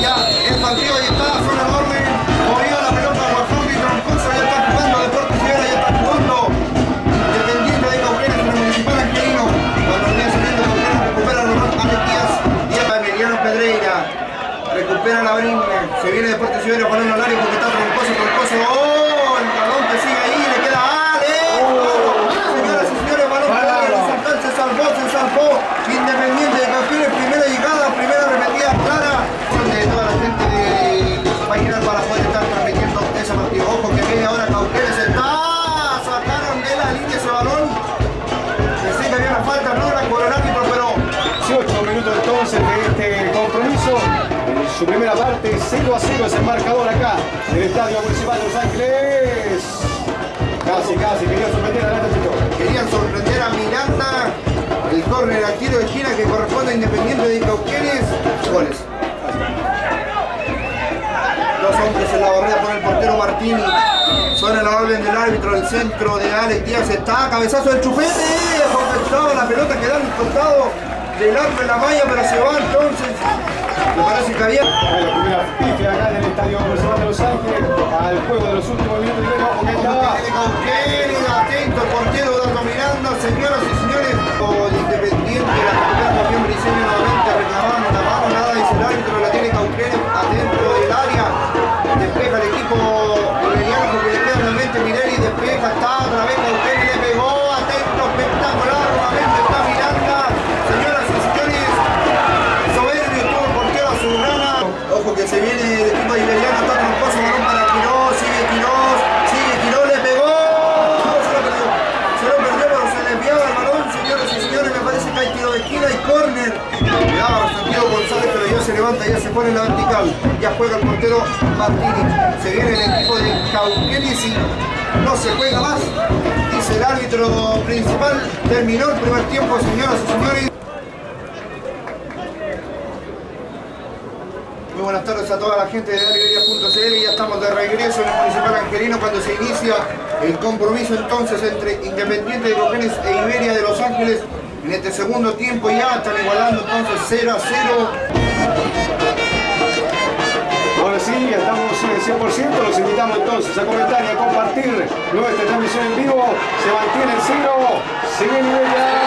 ya el partido ya está, fue un enorme movida la pelota, Guafón y Troncoso ya están jugando, Deportes Figuera ya están jugando, Independiente de Cauquenes, la Municipal Angelino, cuando venía saliendo Cauquenes recupera a Román Ametías y a Emiliano Pedreira, recupera la Brin, se viene Deportes Figuera con un horario su primera parte, 0 a 0 es el marcador acá, en el Estadio Municipal de Los Ángeles. Casi, casi, quería sorprender adelante, Tito. querían sorprender a Miranda. El córner tiro de esquina que corresponde a Independiente de Cauquenes. Goles. Dos hombres en la barrera por el portero Martini. Suena la orden del árbitro, el centro de Alex Díaz está, cabezazo del chupete, compensado la pelota queda en el costado del arco en la malla, pero se va entonces. Me parece que había. La primera pifia acá en el Estadio Municipal de Los Ángeles, al juego de los últimos minutos. Y vemos que estaba de Cauquenes, atento, portero Dato Miranda, señoras y señores, el Independiente, la ojo que se viene el equipo iberiano, está tramposo, balón para Quirós, sigue Quirós, sigue Quirós, le pegó, se lo perdió, se lo perdió, se le enviaba el balón, señoras y señores, me parece que hay tiro de esquina y córner, cuidado, Santiago González, pero ya se levanta, ya se pone en la vertical, ya juega el portero Martini, se viene el equipo de Cauquenes y no se juega más, dice el árbitro principal, terminó el primer tiempo, señoras y señores. Buenas tardes a toda la gente de Ariberia.cl ya estamos de regreso en el Municipal Angelino cuando se inicia el compromiso entonces entre Independiente de Cauquenes e Iberia de Los Ángeles en este segundo tiempo. Ya están igualando entonces 0 a 0 Ahora sí, ya estamos en 100%, los invitamos entonces a comentar y a compartir nuestra transmisión en vivo. Se mantiene el cero, sigue Iberia.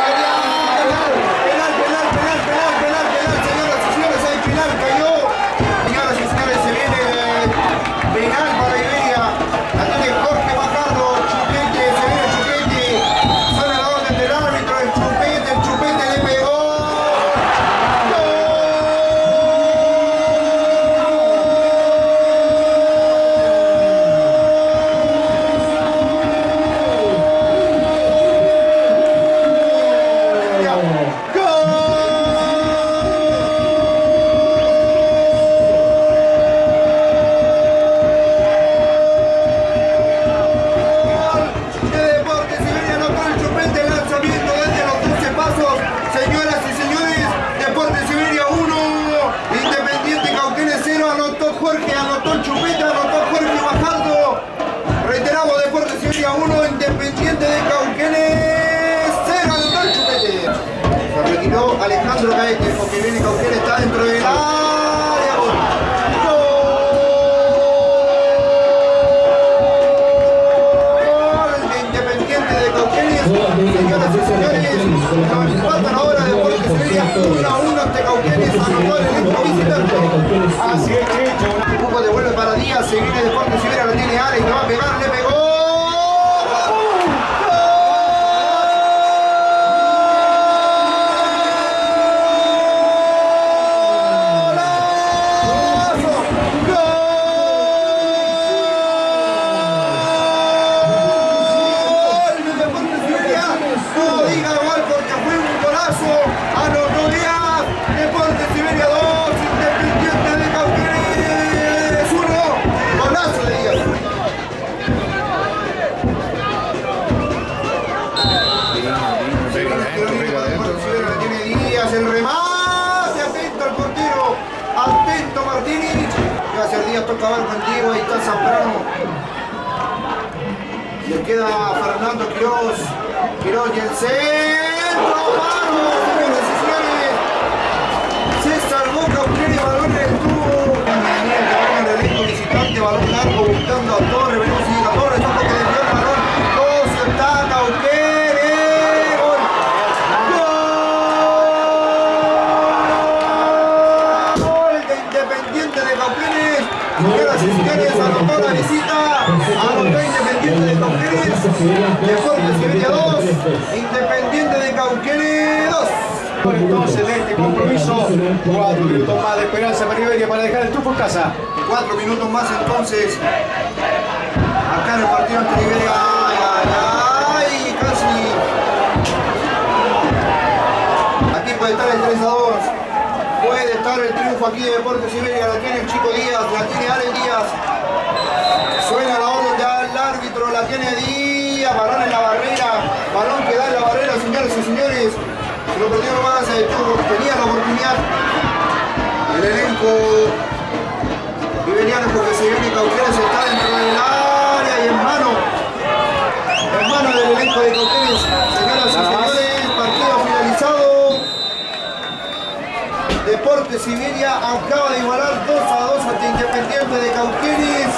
Alejandro Gaete, porque viene Cauquenes, está dentro del área. Gol. De Independiente de Cauquenes. Señoras y señores, nos empatan ahora Deportes Iberia 1 a 1 ante Cauquenes, anotó el elenco visitante. Así es, Checho. Un poco de vuelve para Díaz, se viene Deportes Iberia, la tiene Alex, le va a pegar, Ahí está Zambrano. Le queda Fernando Quiroz. Quiroz y el centro. ¡Vamos, Entonces de este compromiso, cuatro minutos más de esperanza para Iberia para dejar el triunfo en casa. Cuatro minutos más entonces. Acá en el partido ante Liberia. Ay, ay, ay, casi. Aquí puede estar el 3 a 2. Puede estar el triunfo aquí de Deportes Iberia. La tiene el chico Díaz, la tiene Allen Díaz. Suena la orden ya el árbitro, la tiene Díaz. Balón en la barrera. Balón que da en la barrera, señores y señores. Se lo perdió nomás, eh, tenía la oportunidad. El elenco Iberiano porque se viene Cauquenes está dentro del área y en mano. En mano del elenco de Cauquenes. Señoras y señores, partido finalizado. Deportes Siberia acaba de igualar 2 a 2 ante Independiente de Cauquenes.